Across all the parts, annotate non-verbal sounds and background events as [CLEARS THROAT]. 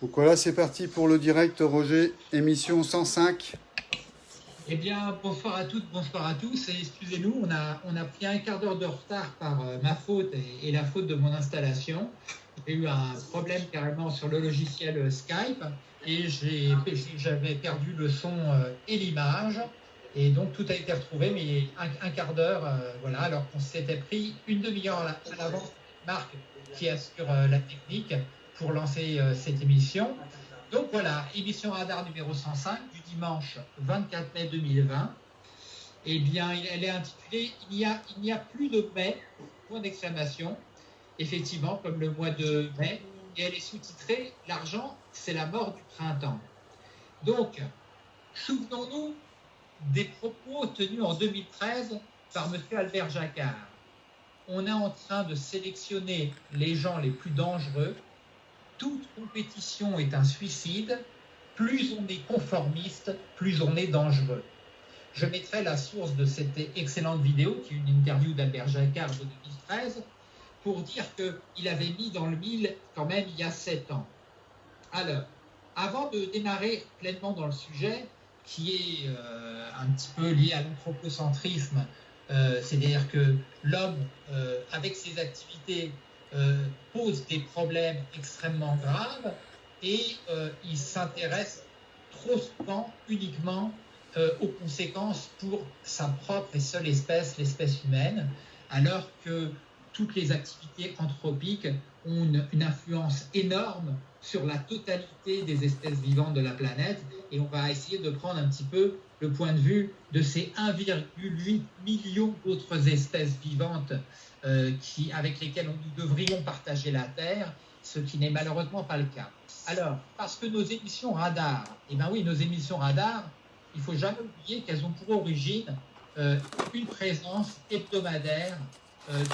Donc voilà, c'est parti pour le direct, Roger, émission 105. Eh bien, bonsoir à toutes, bonsoir à tous. Et excusez-nous, on a, on a pris un quart d'heure de retard par euh, ma faute et, la faute de mon installation. J'ai eu un problème carrément sur le logiciel euh, Skype et j'avais perdu le son euh, et l'image. Et donc tout a été retrouvé, mais un, quart d'heure, voilà, alors qu'on s'était pris une demi-heure à l'avance. Marc qui assure la technique pour lancer euh, cette émission. Donc voilà, émission radar numéro 105 du dimanche 24 mai 2020. Eh bien, elle est intitulée Il n'y a, il a plus de mai, point d'exclamation, effectivement, comme le mois de mai. Et elle est sous-titrée L'argent, c'est la mort du printemps. Donc, souvenons-nous des propos tenus en 2013 par M. Albert Jacquard. On est en train de sélectionner les gens les plus dangereux toute compétition est un suicide. Plus on est conformiste, plus on est dangereux. Je mettrai la source de cette excellente vidéo, qui est une interview d'Albert Jacquard de 2013, pour dire qu'il avait mis dans le mille quand même il y a sept ans. Alors, avant de démarrer pleinement dans le sujet, qui est euh, un petit peu lié à l'anthropocentrisme, euh, c'est-à-dire que l'homme, euh, avec ses activités, euh, pose des problèmes extrêmement graves et euh, il s'intéresse trop souvent uniquement euh, aux conséquences pour sa propre et seule espèce, l'espèce humaine, alors que toutes les activités anthropiques ont une, influence énorme sur la totalité des espèces vivantes de la planète. Et on va essayer de prendre un petit peu le point de vue de ces 1,8 million d'autres espèces vivantes euh, avec lesquelles nous devrions partager la Terre, ce qui n'est malheureusement pas le cas. Alors, parce que nos émissions radar, eh bien oui, nos émissions radar, il faut jamais oublier qu'elles ont pour origine euh, une présence hebdomadaire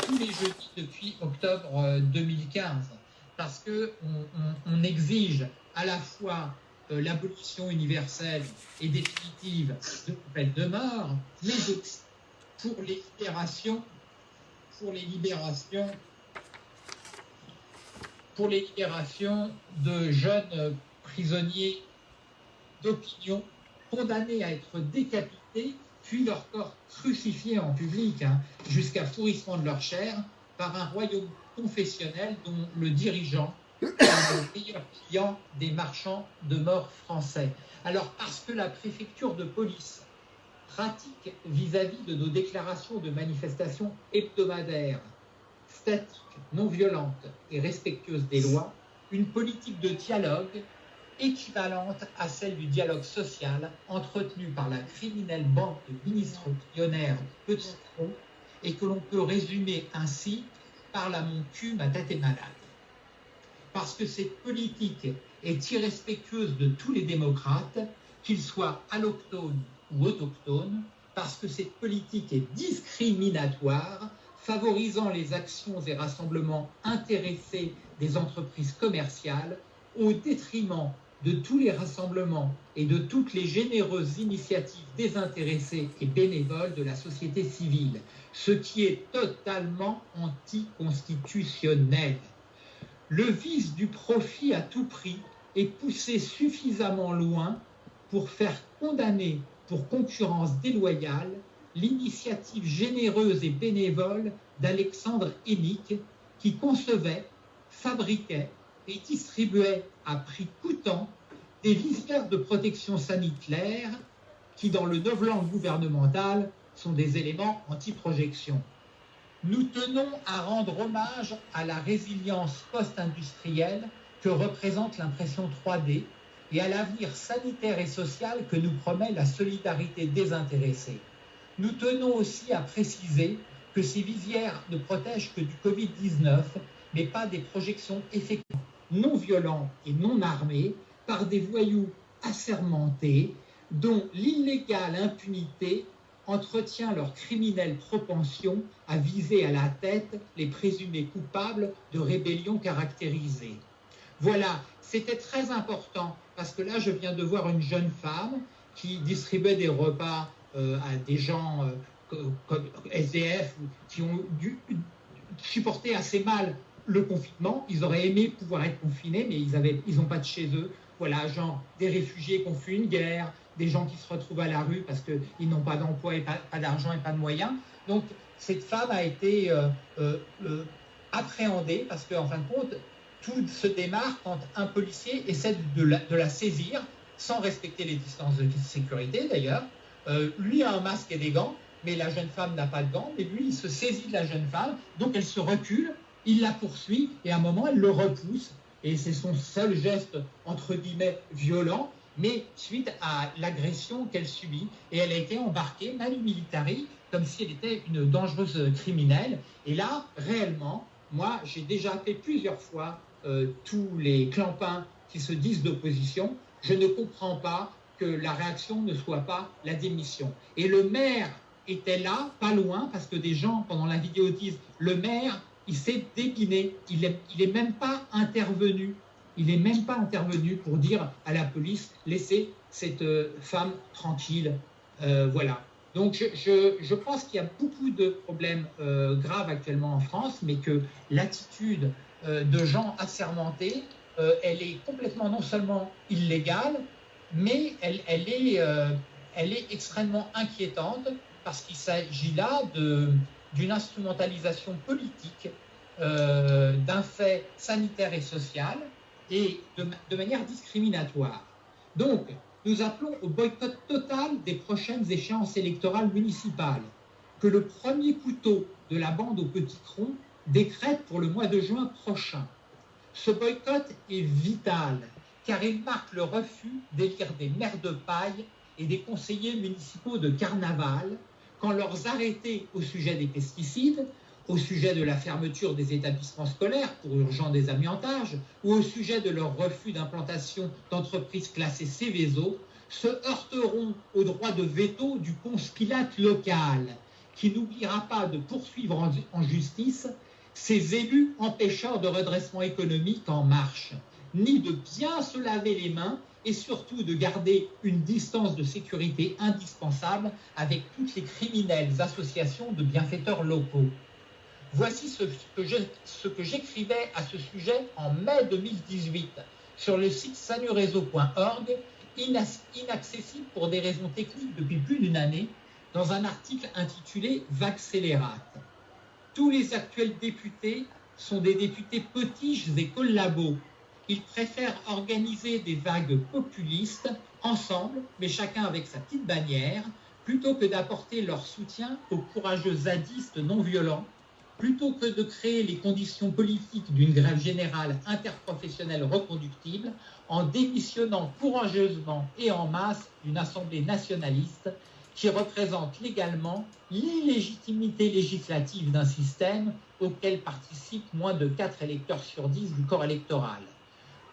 tous les jeudis depuis octobre 2015, parce que on, exige à la fois l'abolition universelle et définitive de peine de mort, mais aussi pour les libérations pour les libérations pour les libérations de jeunes prisonniers d'opinion condamnés à être décapités, puis leur corps crucifié en public, hein, jusqu'à pourrissement de leur chair, par un royaume confessionnel dont le dirigeant [COUGHS] est le meilleur client des marchands de mort français. Alors, parce que la préfecture de police pratique vis-à-vis de nos déclarations de manifestations hebdomadaires, statiques, non violentes et respectueuses des lois, une politique de dialogue équivalente à celle du dialogue social entretenu par la criminelle bande de ministres millionnaires de Petit et que l'on peut résumer ainsi par la mon cul, ma tête malade. Parce que cette politique est irrespectueuse de tous les démocrates, qu'ils soient allochtones ou autochtones, parce que cette politique est discriminatoire, favorisant les actions et rassemblements intéressés des entreprises commerciales au détriment de tous les rassemblements et de toutes les généreuses initiatives désintéressées et bénévoles de la société civile, ce qui est totalement anticonstitutionnel. Le vice du profit à tout prix est poussé suffisamment loin pour faire condamner pour concurrence déloyale l'initiative généreuse et bénévole d'Alexandre Hénique qui concevait, fabriquait et distribuait à prix coûtant des visières de protection sanitaire qui, dans le novlangue gouvernemental, sont des éléments anti-projection. Nous tenons à rendre hommage à la résilience post-industrielle que représente l'impression 3D et à l'avenir sanitaire et social que nous promet la solidarité désintéressée. Nous tenons aussi à préciser que ces visières ne protègent que du Covid-19, mais pas des projections effectives non violentes et non armées par des voyous assermentés dont l'illégale impunité entretient leur criminelle propension à viser à la tête les présumés coupables de rébellions caractérisées. Voilà, c'était très important parce que là, je viens de voir une jeune femme qui distribuait des repas euh, à des gens euh, comme SDF qui ont dû supporter assez mal le confinement. Ils auraient aimé pouvoir être confinés, mais ils n'ont ils pas de chez eux. Voilà, genre des réfugiés qui ont fui une guerre, des gens qui se retrouvent à la rue parce qu'ils n'ont pas d'emploi et pas, d'argent et pas de moyens. Donc, cette femme a été euh, euh, euh, appréhendée parce qu'en fin de compte, tout se démarre quand un policier essaie de la, saisir sans respecter les distances de sécurité d'ailleurs. lui a un masque et des gants, mais la jeune femme n'a pas de gants, mais lui, il se saisit de la jeune femme, donc elle se recule, il la poursuit, et à un moment, elle le repousse, et c'est son seul geste, entre guillemets, violent, mais suite à l'agression qu'elle subit. Et elle a été embarquée, manu militari, comme si elle était une dangereuse criminelle. Et là, réellement, moi, j'ai déjà fait plusieurs fois euh, tous les clampins qui se disent d'opposition. Je ne comprends pas que la réaction ne soit pas la démission. Et le maire était là, pas loin, parce que des gens, pendant la vidéo, disent le maire, il s'est dépiné, il n'est il est même pas intervenu il n'est même pas intervenu pour dire à la police laissez cette euh, femme tranquille. Euh, voilà. Donc je, pense qu'il y a beaucoup de problèmes euh, graves actuellement en France, mais que l'attitude de gens assermentés, elle est complètement non seulement illégale, mais elle, elle, est, elle est extrêmement inquiétante parce qu'il s'agit là d'une instrumentalisation politique d'un fait sanitaire et social et de, manière discriminatoire. Donc, nous appelons au boycott total des prochaines échéances électorales municipales, que le premier couteau de la bande au petit tronc décrète pour le mois de juin prochain. Ce boycott est vital, car il marque le refus d'élire des maires de paille et des conseillers municipaux de carnaval quand leurs arrêtés au sujet des pesticides au sujet de la fermeture des établissements scolaires pour urgent désamiantage ou au sujet de leur refus d'implantation d'entreprises classées Céveso se heurteront au droit de veto du conspilate local qui n'oubliera pas de poursuivre en, justice ces élus empêcheurs de redressement économique en marche, ni de bien se laver les mains et surtout de garder une distance de sécurité indispensable avec toutes les criminelles associations de bienfaiteurs locaux. Voici ce que j'écrivais à ce sujet en mai 2018 sur le site sanureseau.org, inaccessible pour des raisons techniques depuis plus d'une année, dans un article intitulé Vaccélérate. Tous les actuels députés sont des députés potiches et collabos. Ils préfèrent organiser des vagues populistes ensemble, mais chacun avec sa petite bannière, plutôt que d'apporter leur soutien aux courageux zadistes non violents plutôt que de créer les conditions politiques d'une grève générale interprofessionnelle reconductible en démissionnant courageusement et en masse d'une assemblée nationaliste qui représente légalement l'illégitimité législative d'un système auquel participent moins de 4 électeurs sur 10 du corps électoral.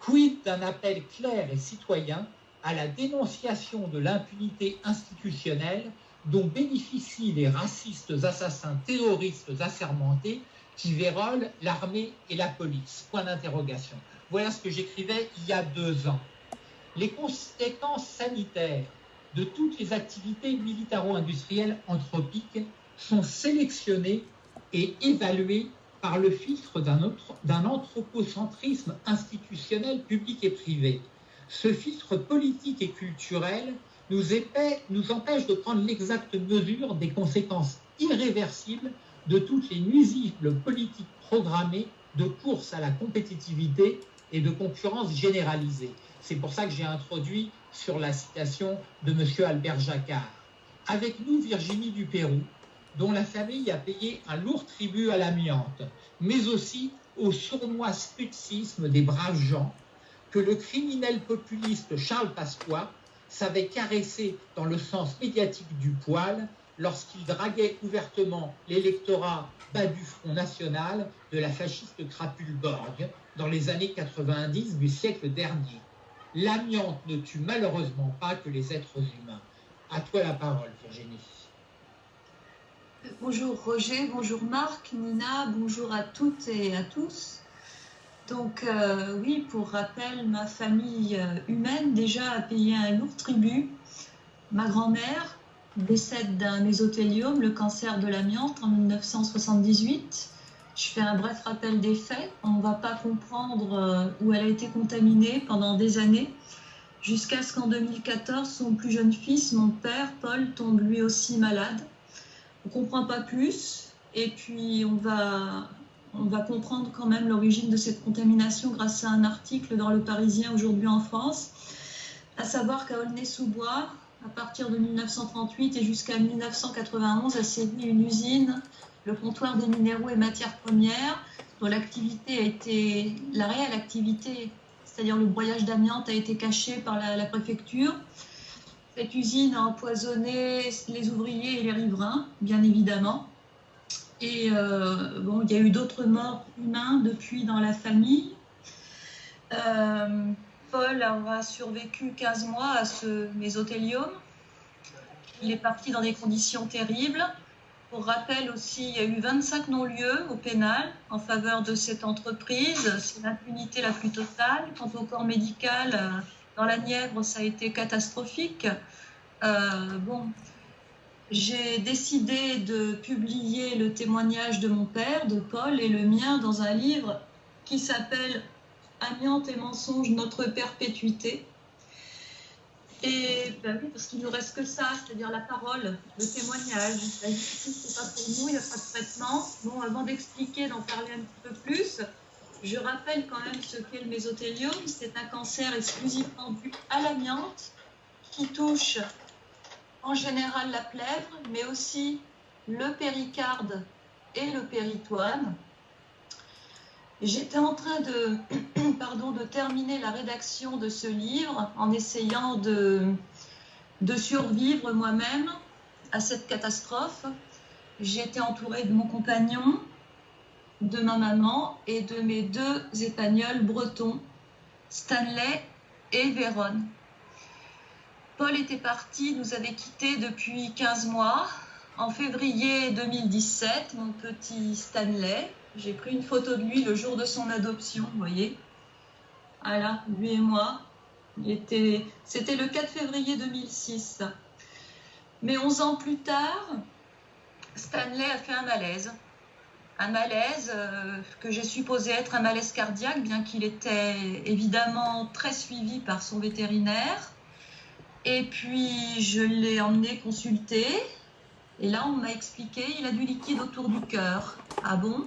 Quid d'un appel clair et citoyen à la dénonciation de l'impunité institutionnelle dont bénéficient les racistes assassins terroristes assermentés qui vérolent l'armée et la police? Point d'interrogation. Voilà ce que j'écrivais il y a deux ans. Les conséquences sanitaires de toutes les activités militaro-industrielles anthropiques sont sélectionnées et évaluées par le filtre d'un anthropocentrisme institutionnel public et privé. Ce filtre politique et culturel nous, empêche de prendre l'exacte mesure des conséquences irréversibles de toutes les nuisibles politiques programmées de course à la compétitivité et de concurrence généralisée. C'est pour ça que j'ai introduit sur la citation de M. Albert Jacquard. Avec nous, Virginie du Pérou, dont la famille a payé un lourd tribut à l'amiante, mais aussi au sournois sputisme des braves gens que le criminel populiste Charles Pasqua savait caresser dans le sens médiatique du poil lorsqu'il draguait ouvertement l'électorat bas du Front National de la fasciste crapule Borg dans les années 90 du siècle dernier. L'amiante ne tue malheureusement pas que les êtres humains. À toi la parole, Virginie. Bonjour Roger, bonjour Marc, Nina, bonjour à toutes et à tous. Donc euh, oui, pour rappel, ma famille euh, humaine déjà a payé un lourd tribut. Ma grand-mère décède d'un mésothéliome, le cancer de l'amiante, en 1978. Je fais un bref rappel des faits. On ne va pas comprendre euh, où elle a été contaminée pendant des années, jusqu'à ce qu'en 2014, son plus jeune fils, mon père, Paul, tombe lui aussi malade. On comprend pas plus, et puis on va, on va comprendre quand même l'origine de cette contamination grâce à un article dans Le Parisien aujourd'hui en France, à savoir qu'à Aulnay-sous-Bois, à partir de 1938 et jusqu'à 1991, a sévi une usine le comptoir des minéraux et matières premières, dont l'activité a été, la réelle activité, c'est-à-dire le broyage d'amiante, a été caché par la, préfecture. Cette usine a empoisonné les ouvriers et les riverains, bien évidemment. Et euh, bon, il y a eu d'autres morts humains depuis dans la famille. Euh, Paul aura survécu 15 mois à ce mésothélium. Il est parti dans des conditions terribles. Pour rappel aussi, il y a eu 25 non-lieux au pénal en faveur de cette entreprise. C'est l'impunité la plus totale. Quant au corps médical, euh, dans la Nièvre, ça a été catastrophique. Euh, bon, j'ai décidé de publier le témoignage de mon père, de Paul, et le mien dans un livre qui s'appelle Amiante et mensonge, notre perpétuité. Et ben parce qu'il ne nous reste que ça, c'est-à-dire la parole, le témoignage. La justice, c'est pas pour nous, il n'y a pas de traitement. Bon, avant d'expliquer, d'en parler un petit peu plus, je rappelle quand même ce qu'est le mésothélium. C'est un cancer exclusivement dû à l'amiante qui touche en général la plèvre, mais aussi le péricarde et le péritoine. J'étais en train de, [CLEARS THROAT] de terminer la rédaction de ce livre en essayant de, de survivre moi-même à cette catastrophe. Été entourée de mon compagnon, de ma maman et de mes deux épagnols bretons, Stanley et Véron. Paul était parti, nous avait quittés depuis 15 mois. En février 2017, mon petit Stanley, j'ai pris une photo de lui le jour de son adoption, vous voyez. Voilà, lui et moi. C'était le 4 février 2006. Mais 11 ans plus tard, Stanley a fait un malaise. Un malaise euh, que j'ai supposé être un malaise cardiaque, bien qu'il était évidemment très suivi par son vétérinaire. Et puis je l'ai emmené consulter. Et là, on m'a expliqué, il a du liquide autour du cœur. Ah bon?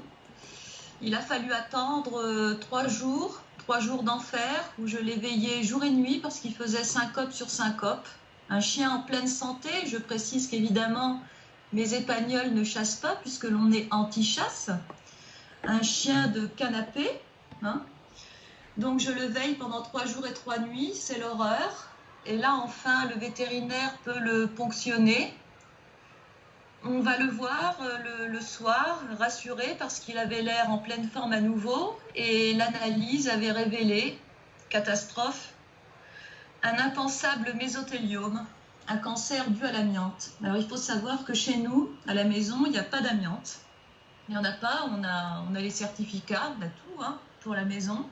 Il a fallu attendre euh, trois jours, trois jours d'enfer, où je l'ai veillé jour et nuit parce qu'il faisait syncope sur syncope. Un chien en pleine santé, je précise qu'évidemment, mes épagnols ne chassent pas puisque l'on est anti-chasse. Un chien de canapé. Hein. Donc je le veille pendant trois jours et trois nuits, c'est l'horreur. Et là, enfin, le vétérinaire peut le ponctionner on va le voir euh, le, soir, rassuré parce qu'il avait l'air en pleine forme à nouveau et l'analyse avait révélé, catastrophe, un impensable mésothéliome, un cancer dû à l'amiante. Alors il faut savoir que chez nous, à la maison, il n'y a pas d'amiante. Il n'y en a pas, on a, on a les certificats, on a tout hein, pour la maison.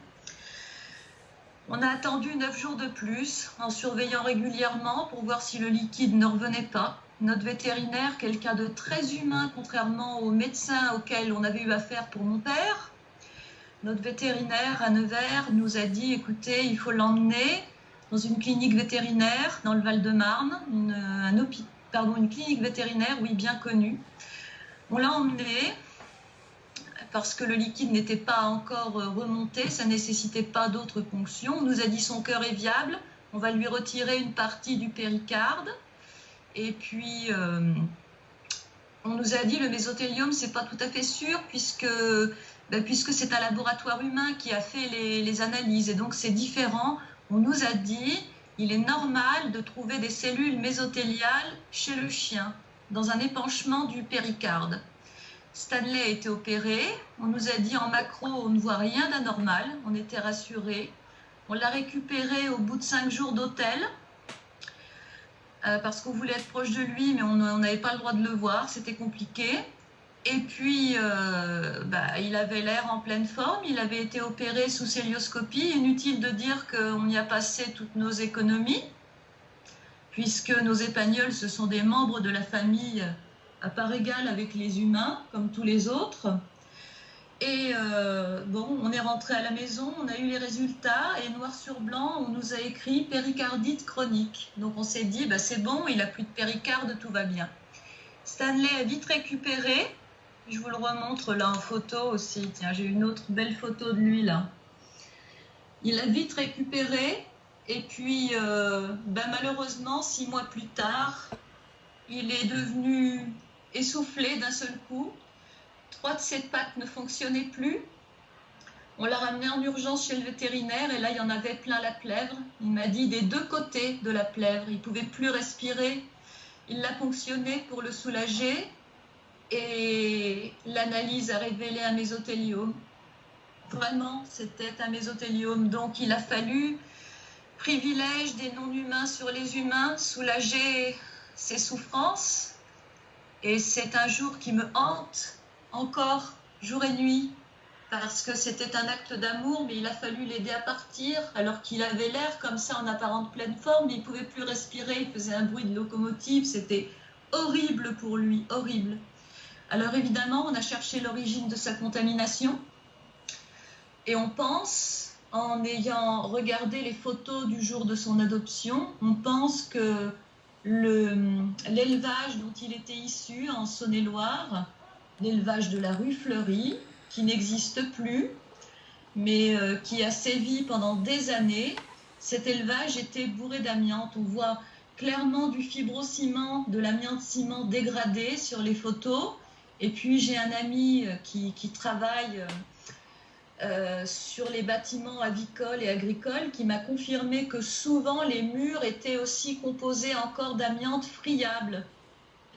On a attendu neuf jours de plus en surveillant régulièrement pour voir si le liquide ne revenait pas. Notre vétérinaire, quelqu'un de très humain, contrairement aux médecins auxquels on avait eu affaire pour mon père. Notre vétérinaire à Nevers nous a dit, écoutez, il faut l'emmener dans une clinique vétérinaire dans le Val-de-Marne, une, une clinique vétérinaire, oui, bien connue. On l'a emmené parce que le liquide n'était pas encore remonté, ça nécessitait pas d'autres ponctions. On nous a dit son cœur est viable, on va lui retirer une partie du péricarde. Et puis, euh, on nous a dit le mésothélium, c'est pas tout à fait sûr puisque, ben, c'est un laboratoire humain qui a fait les analyses et donc c'est différent. On nous a dit il est normal de trouver des cellules mésothéliales chez le chien dans un épanchement du péricarde. Stanley a été opéré. On nous a dit en macro, on ne voit rien d'anormal. On était rassurés. On l'a récupéré au bout de cinq jours d'hôtel. Euh, parce qu'on voulait être proche de lui, mais on n'avait pas le droit de le voir, c'était compliqué. Et puis, euh, bah, il avait l'air en pleine forme, il avait été opéré sous célioscopie. Inutile de dire qu'on y a passé toutes nos économies, puisque nos épagnols, ce sont des membres de la famille à part égale avec les humains, comme tous les autres. Et euh, bon, on est rentré à la maison, on a eu les résultats et noir sur blanc, on nous a écrit péricardite chronique. Donc on s'est dit, bah, c'est bon, il a plus de péricarde, tout va bien. Stanley a vite récupéré. Je vous le remontre là en photo aussi. Tiens, j'ai une autre belle photo de lui là. Il a vite récupéré. Et puis, euh, ben, malheureusement, six mois plus tard, il est devenu essoufflé d'un seul coup. Trois de ses pattes ne fonctionnaient plus. On l'a ramené en urgence chez le vétérinaire et là, il y en avait plein la plèvre. Il m'a dit des deux côtés de la plèvre. Il ne pouvait plus respirer. Il l'a ponctionné pour le soulager et l'analyse a révélé un mésothéliome. Vraiment, c'était un mésothéliome. Donc, il a fallu privilège des non-humains sur les humains, soulager ses souffrances. Et c'est un jour qui me hante encore, jour et nuit, parce que c'était un acte d'amour, mais il a fallu l'aider à partir, alors qu'il avait l'air comme ça en apparente pleine forme, mais il pouvait plus respirer, il faisait un bruit de locomotive, c'était horrible pour lui, horrible. Alors évidemment, on a cherché l'origine de sa contamination, et on pense, en ayant regardé les photos du jour de son adoption, on pense que l'élevage dont il était issu en Saône-et-Loire, l'élevage de la rue Fleury, qui n'existe plus, mais euh, qui a sévi pendant des années. Cet élevage était bourré d'amiante. On voit clairement du fibrociment, de l'amiante ciment dégradé sur les photos. Et puis j'ai un ami euh, qui, travaille euh, sur les bâtiments avicoles et agricoles qui m'a confirmé que souvent les murs étaient aussi composés encore d'amiante friable.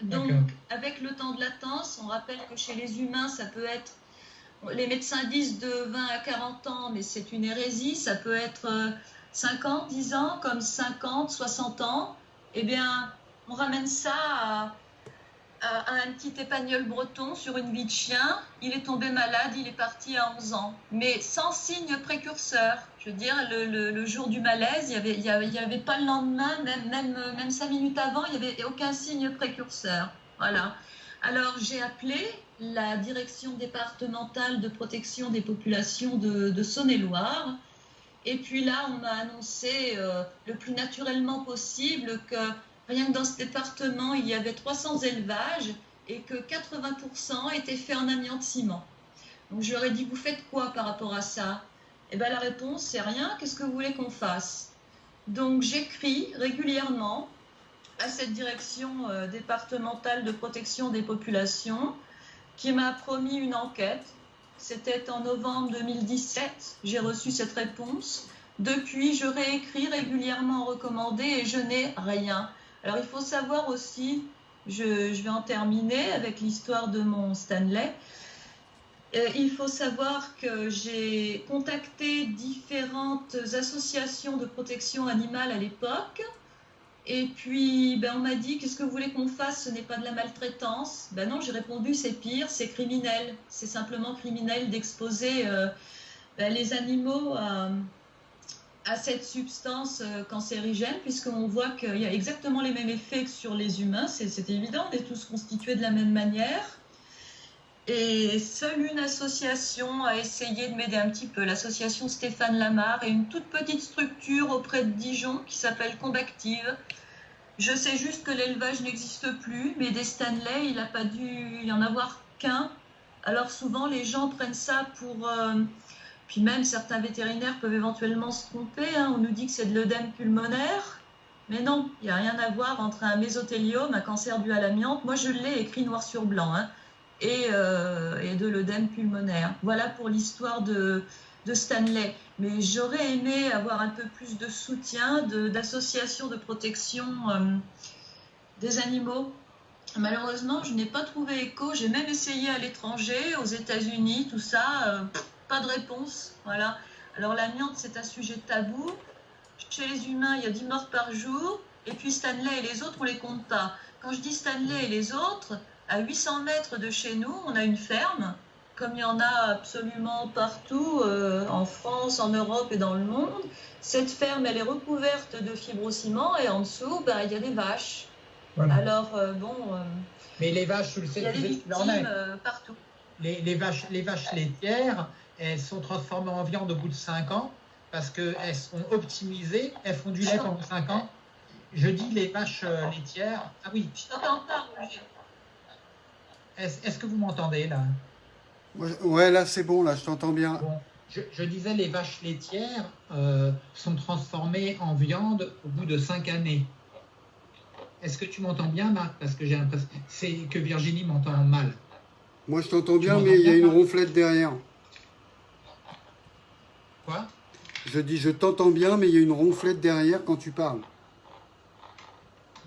Donc, avec le temps de latence, on rappelle que chez les humains, ça peut être, les médecins disent de 20 à 40 ans, mais c'est une hérésie, ça peut être 50, euh, 10 ans, comme 50, 60 ans. Eh bien, on ramène ça à, un petit épagnol breton sur une vie de chien. Il est tombé malade, il est parti à 11 ans, mais sans signe précurseur. Je veux dire, le, jour du malaise, il n'y avait, y avait, pas le lendemain, même, même, même cinq minutes avant, il n'y avait aucun signe précurseur. Voilà. Alors j'ai appelé la direction départementale de protection des populations de, Saône-et-Loire. Et puis là, on m'a annoncé euh, le plus naturellement possible que rien que dans ce département, il y avait 300 élevages et que 80% étaient faits en amiante ciment. Donc je leur ai dit, vous faites quoi par rapport à ça? Eh bien, la réponse, c'est rien. Qu'est-ce que vous voulez qu'on fasse? Donc, j'écris régulièrement à cette direction euh, départementale de protection des populations qui m'a promis une enquête. C'était en novembre 2017. J'ai reçu cette réponse. Depuis, je réécris régulièrement recommandé et je n'ai rien. Alors, il faut savoir aussi, je, vais en terminer avec l'histoire de mon Stanley. Euh, il faut savoir que j'ai contacté différentes associations de protection animale à l'époque. Et puis, ben, on m'a dit, qu'est-ce que vous voulez qu'on fasse? Ce n'est pas de la maltraitance. Ben non, j'ai répondu, c'est pire, c'est criminel. C'est simplement criminel d'exposer euh, ben, les animaux à, cette substance euh, cancérigène, puisqu'on voit qu'il y a exactement les mêmes effets que sur les humains. C'est évident, on est tous constitués de la même manière. Et seule une association a essayé de m'aider un petit peu, l'association Stéphane Lamar, et une toute petite structure auprès de Dijon qui s'appelle Combactive. Je sais juste que l'élevage n'existe plus, mais des Stanley, il n'a pas dû y en avoir qu'un. Alors souvent, les gens prennent ça pour... Euh, puis même certains vétérinaires peuvent éventuellement se tromper. Hein. On nous dit que c'est de l'œdème pulmonaire. Mais non, il n'y a rien à voir entre un mésothéliome, un cancer dû à l'amiante. Moi, je l'ai écrit noir sur blanc. Hein et, euh, et de l'œdème pulmonaire. Voilà pour l'histoire de, de, Stanley. Mais j'aurais aimé avoir un peu plus de soutien d'associations de, protection euh, des animaux. Malheureusement, je n'ai pas trouvé écho. J'ai même essayé à l'étranger, aux États-Unis, tout ça. Euh, pas de réponse. Voilà. Alors l'amiante, c'est un sujet tabou. Chez les humains, il y a 10 morts par jour. Et puis Stanley et les autres, on les compte pas. Quand je dis Stanley et les autres, à 800 mètres de chez nous, on a une ferme, comme il y en a absolument partout euh, en France, en Europe et dans le monde. Cette ferme, elle est recouverte de fibrociment et en dessous, bah, il y a des vaches. Alors, euh, bon. Euh, Mais les vaches, tu le il y a des victimes partout. les, les, vaches, les vaches laitières, elles sont transformées en viande au bout de 5 ans parce qu'elles sont optimisées, elles font du lait pendant 5 ans. Je dis les vaches euh, laitières. Ah oui. Je t'entends pas. Est-ce que vous m'entendez là? Ouais, là c'est bon, là je t'entends bien. Bon, je, je disais les vaches laitières euh, sont transformées en viande au bout de 5 années. Est-ce que tu m'entends bien, Marc? Parce que j'ai l'impression c'est que Virginie m'entend mal. Moi je t'entends bien, mais il y a une ronflette derrière. Quoi? Je dis je t'entends bien, mais il y a une ronflette derrière quand tu parles.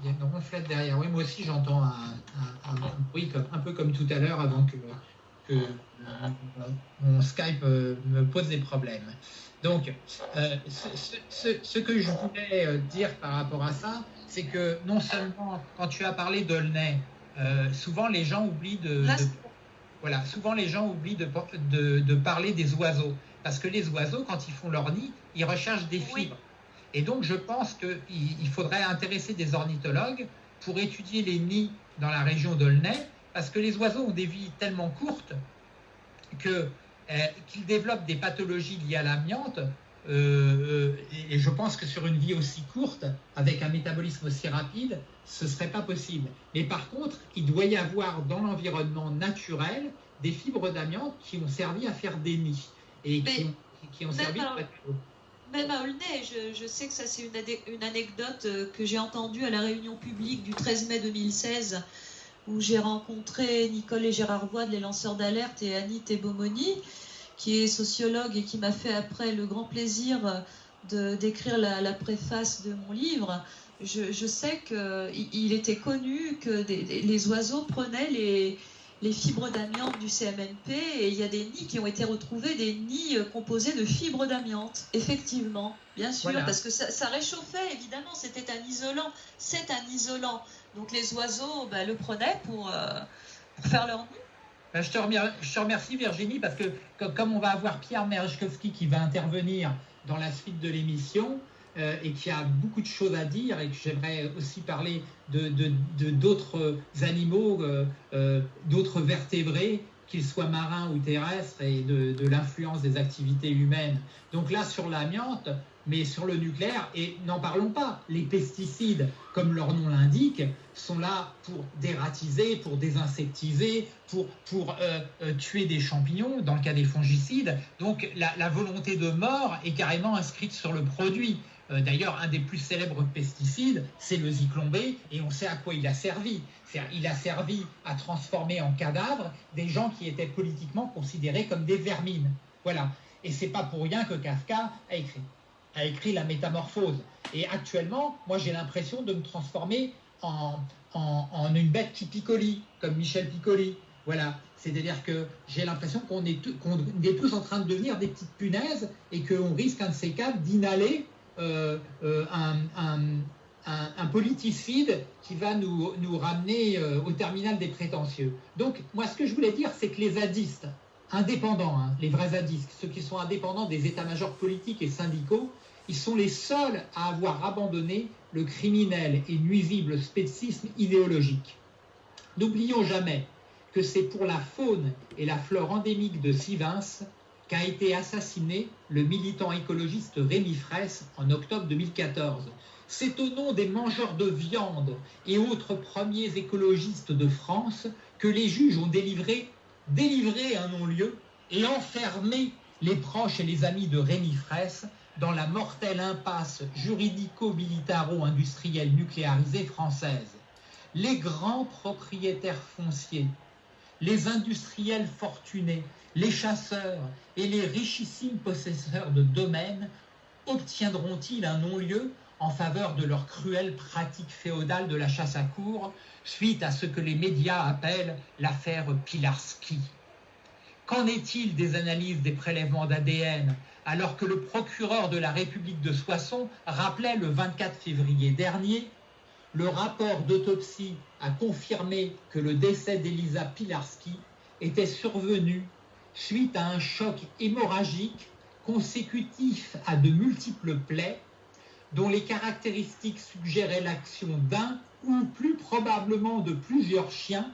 Il y a une ronflette derrière. Oui, moi aussi j'entends un, un- un- un bruit comme, un peu comme tout à l'heure avant que, que euh, mon Skype euh, me pose des problèmes. Donc, euh, ce, ce- ce- ce que je voulais dire par rapport à ça, c'est que non seulement quand tu as parlé d'Aulnay, euh, souvent les gens oublient de, Là, de- voilà, souvent les gens oublient de, de- de parler des oiseaux. Parce que les oiseaux, quand ils font leur nid, ils recherchent des Oui. fibres. Et donc, je pense qu'il il faudrait intéresser des ornithologues pour étudier les nids dans la région d'Aulnay, parce que les oiseaux ont des vies tellement courtes que, euh, qu'ils développent des pathologies liées à l'amiante. euh, euh, et, et je pense que sur une vie aussi courte, avec un métabolisme aussi rapide, ce serait pas possible. Mais par contre, il doit y avoir dans l'environnement naturel des fibres d'amiante qui ont servi à faire des nids et qui ont, qui ont même servi de Même à Aulnay, je, je sais que ça c'est une, anecdote euh, que j'ai entendue à la réunion publique du 13 mai 2016 où j'ai rencontré Nicole et Gérard Voix de Les Lanceurs d'Alerte et Annie Tebomoni qui est sociologue et qui m'a fait après le grand plaisir de d'écrire la, la préface de mon livre. Je, je sais qu'il il était connu que des- des- les oiseaux prenaient les, les fibres d'amiante du CMNP et il y a des nids qui ont été retrouvés, des nids euh, composés de fibres d'amiante, effectivement, bien sûr, Voilà. parce que ça, ça réchauffait, évidemment, c'était un isolant, c'est un isolant. Donc les oiseaux bah, le prenaient pour, euh, pour faire leur nid. Ben, je, te remercie, je te remercie Virginie parce que co- comme on va avoir Pierre Merejkowski qui va intervenir dans la suite de l'émission euh, et qui a beaucoup de choses à dire et que j'aimerais aussi parler de d'autres animaux, euh, euh, d'autres vertébrés, qu'ils soient marins ou terrestres, et de, l'influence des activités humaines. Donc là, sur l'amiante, mais sur le nucléaire, et n'en parlons pas, les pesticides, comme leur nom l'indique, sont là pour dératiser, pour désinsectiser, pour, pour euh, tuer des champignons, dans le cas des fongicides. Donc la volonté de mort est carrément inscrite sur le produit. Euh, D'ailleurs, un des plus célèbres pesticides, c'est le zyklon B, et on sait à quoi il a servi. Il a servi à transformer en cadavres des gens qui étaient politiquement considérés comme des vermines. Voilà. Et c'est pas pour rien que Kafka a écrit, a écrit La Métamorphose. Et actuellement, moi j'ai l'impression de me transformer en, une bête qui picolie, comme Michel Piccoli. Voilà. C'est-à-dire que j'ai l'impression qu'on est, est tous en train de devenir des petites punaises et qu'on risque un de ces quatre d'inhaler euh, euh, un, politicide qui va nous, nous ramener euh, au terminal des prétentieux. Donc, moi, ce que je voulais dire, c'est que les zadistes, indépendants, hein, les vrais zadistes, ceux qui sont indépendants des états-majors politiques et syndicaux, ils sont les seuls à avoir abandonné le criminel et nuisible spécisme idéologique. N'oublions jamais que c'est pour la faune et la flore endémique de Sivins qu'a été assassiné le militant écologiste Rémi Fraisse en octobre 2014. C'est au nom des mangeurs de viande et autres premiers écologistes de France que les juges ont délivré, délivré un non-lieu et enfermé les proches et les amis de Rémi Fraisse dans la mortelle impasse juridico-militaro-industrielle nucléarisée française. Les grands propriétaires fonciers, les industriels fortunés, les chasseurs et les richissimes possesseurs de domaines obtiendront-ils un non-lieu en faveur de leur cruelle pratique féodale de la chasse à cour suite à ce que les médias appellent l'affaire Pilarski? Qu'en est-il des analyses des prélèvements d'ADN alors que le procureur de la République de Soissons rappelait le 24 février dernier le rapport d'autopsie a confirmé que le décès d'Elisa Pilarski était survenu suite à un choc hémorragique consécutif à de multiples plaies dont les caractéristiques suggéraient l'action d'un ou plus probablement de plusieurs chiens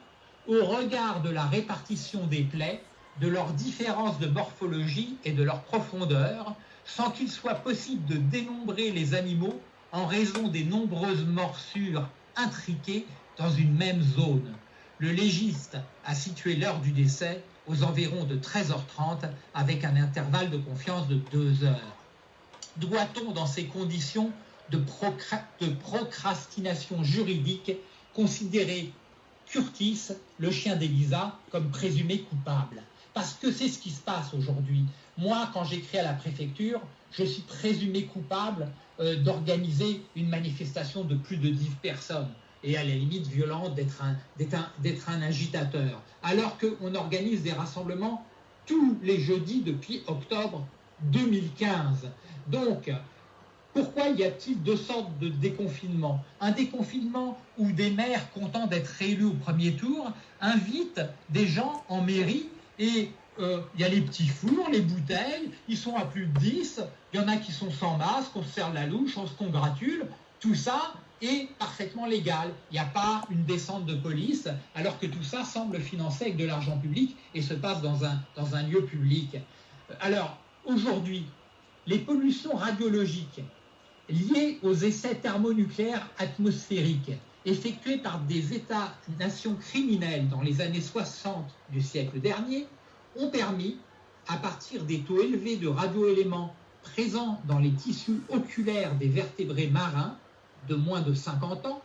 au regard de la répartition des plaies, de leurs différences de morphologie et de leur profondeur, sans qu'il soit possible de dénombrer les animaux en raison des nombreuses morsures intriquées dans une même zone. Le légiste a situé l'heure du décès aux environs de 13h30 avec un intervalle de confiance de 2 heures. Doit-on, dans ces conditions de, procrastination juridique, considérer Curtis, le chien d'Elisa, comme présumé coupable? Parce que c'est ce qui se passe aujourd'hui. Moi, quand j'écris à la préfecture, je suis présumé coupable euh, d'organiser une manifestation de plus de 10 personnes et à la limite violente d'être un, agitateur. Alors qu'on organise des rassemblements tous les jeudis depuis octobre 2015. Donc, pourquoi y a-t-il deux sortes de déconfinement? Un déconfinement où des maires contents d'être réélus au premier tour invitent des gens en mairie et euh, il y a les petits fours, les bouteilles, ils sont à plus de 10, il y en a qui sont sans masque, on se serre la louche, on se congratule, tout ça est parfaitement légal. Il n'y a pas une descente de police, alors que tout ça semble financé avec de l'argent public et se passe dans un, lieu public. Alors, aujourd'hui, les pollutions radiologiques liées aux essais thermonucléaires atmosphériques effectués par des États-nations criminels dans les années 60 du siècle dernier ont permis, à partir des taux élevés de radioéléments présents dans les tissus oculaires des vertébrés marins de moins de 50 ans,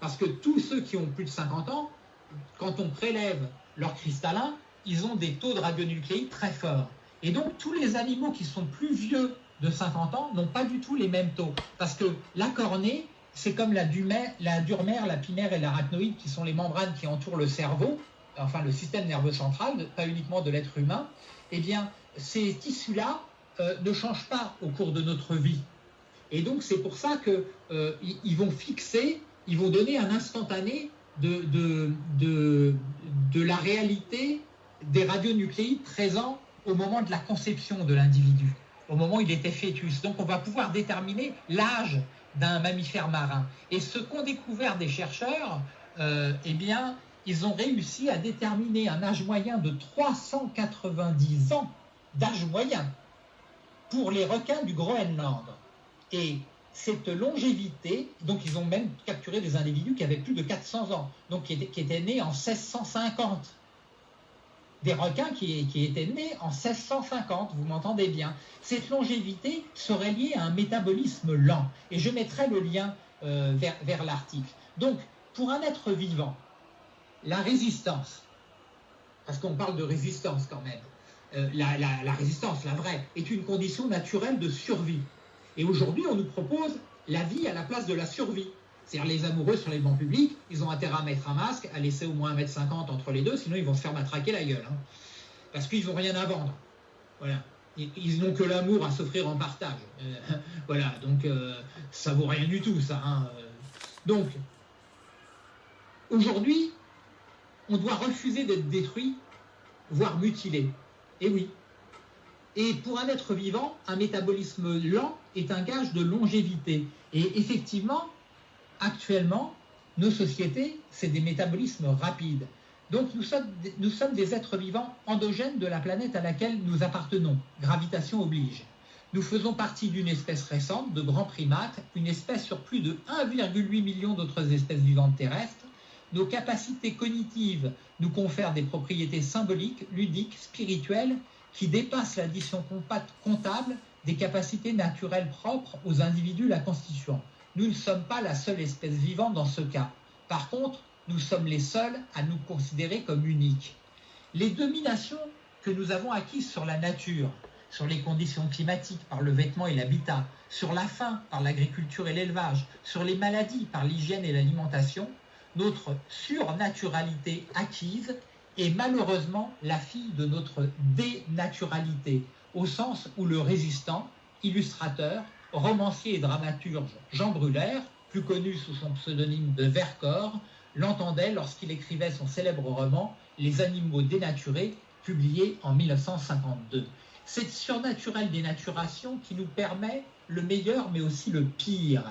parce que tous ceux qui ont plus de 50 ans, quand on prélève leur cristallin, ils ont des taux de radionucléides très forts. Et donc tous les animaux qui sont plus vieux de 50 ans n'ont pas du tout les mêmes taux. Parce que la cornée, c'est comme la, la durmère, la pimaire et l'arachnoïde, qui sont les membranes qui entourent le cerveau, enfin le système nerveux central, pas uniquement de l'être humain. Eh bien, ces tissus-là euh, ne changent pas au cours de notre vie. Et donc, c'est pour ça qu'ils euh, vont fixer, ils vont donner un instantané de, la réalité des radionucléides présents au moment de la conception de l'individu, au moment où il était fœtus. Donc on va pouvoir déterminer l'âge d'un mammifère marin. Et ce qu'ont découvert des chercheurs, euh, eh bien, ils ont réussi à déterminer un âge moyen de 390 ans d'âge moyen pour les requins du Groenland. Et cette longévité, donc ils ont même capturé des individus qui avaient plus de 400 ans, donc qui étaient, nés en 1650 des requins qui, étaient nés en 1650, vous m'entendez bien. Cette longévité serait liée à un métabolisme lent. Et je mettrai le lien euh, vers, l'article. Donc, pour un être vivant, la résistance, parce qu'on parle de résistance quand même, euh, la résistance, la vraie, est une condition naturelle de survie. Et aujourd'hui, on nous propose la vie à la place de la survie. C'est-à-dire les amoureux sur les bancs publics, ils ont intérêt à mettre un masque, à laisser au moins 1m50 entre les deux, sinon ils vont se faire matraquer la gueule. Hein. Parce qu'ils n'ont rien à vendre. Voilà. Ils n'ont que l'amour à s'offrir en partage. Euh, [LAUGHS] voilà, donc euh, ça vaut rien du tout, ça. Hein. Donc, aujourd'hui, on doit refuser d'être détruit, voire mutilé. Et oui. Et pour un être vivant, un métabolisme lent est un gage de longévité. Et effectivement, actuellement, nos sociétés, c'est des métabolismes rapides. Donc nous sommes, des êtres vivants endogènes de la planète à laquelle nous appartenons. Gravitation oblige. Nous faisons partie d'une espèce récente, de grands primates, une espèce sur plus de 1,8 million d'autres espèces vivantes terrestres. Nos capacités cognitives nous confèrent des propriétés symboliques, ludiques, spirituelles, qui dépassent l'addition comptable des capacités naturelles propres aux individus la constituant. Nous ne sommes pas la seule espèce vivante dans ce cas. Par contre, nous sommes les seuls à nous considérer comme uniques. Les dominations que nous avons acquises sur la nature, sur les conditions climatiques par le vêtement et l'habitat, sur la faim par l'agriculture et l'élevage, sur les maladies par l'hygiène et l'alimentation, notre surnaturalité acquise est malheureusement la fille de notre dénaturalité, au sens où le résistant, illustrateur, romancier et dramaturge Jean Brulaire, plus connu sous son pseudonyme de Vercors, l'entendait lorsqu'il écrivait son célèbre roman Les animaux dénaturés, publié en 1952. Cette surnaturelle dénaturation qui nous permet le meilleur mais aussi le pire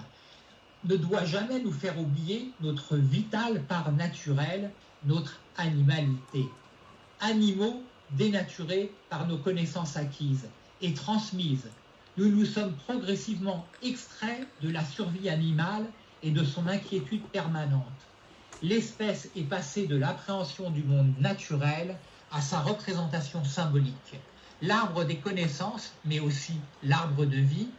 ne doit jamais nous faire oublier notre vitale part naturelle notre animalité. Animaux dénaturés par nos connaissances acquises et transmises, nous nous sommes progressivement extraits de la survie animale et de son inquiétude permanente. L'espèce est passée de l'appréhension du monde naturel à sa représentation symbolique. L'arbre des connaissances, mais aussi l'arbre de vie,